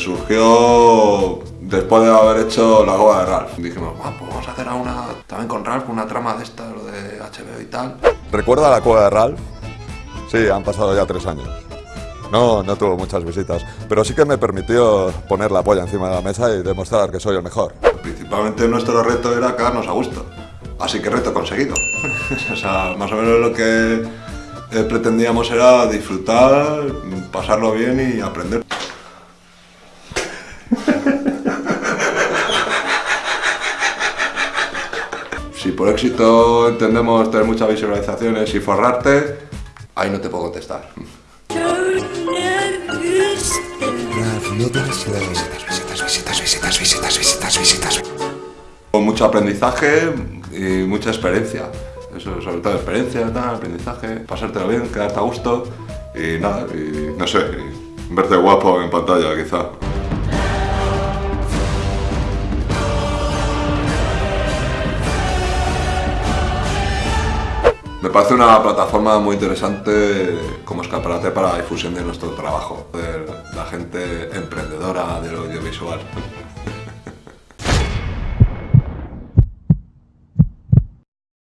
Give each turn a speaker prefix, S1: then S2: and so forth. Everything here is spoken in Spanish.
S1: surgió después de haber hecho la goba de Ralph. Dijimos, "Guau, pues vamos a hacer una, también con Ralph una trama de esta, lo de HBO y tal.
S2: ¿Recuerda la cueva de Ralph? Sí, han pasado ya tres años. No, no tuvo muchas visitas, pero sí que me permitió poner la polla encima de la mesa y demostrar que soy el mejor.
S1: Principalmente nuestro reto era quedarnos a gusto. Así que reto conseguido. o sea, más o menos lo que eh, pretendíamos era disfrutar, pasarlo bien y aprender. Si por éxito entendemos tener muchas visualizaciones y forrarte, ahí no te puedo contestar. Con mucho aprendizaje y mucha experiencia. Eso, sobre todo experiencia, tal, aprendizaje, pasártelo bien, quedarte a gusto y nada, y no sé, verte guapo en pantalla quizá. Me parece una plataforma muy interesante como escaparate para la difusión de nuestro trabajo, de la gente emprendedora del audiovisual.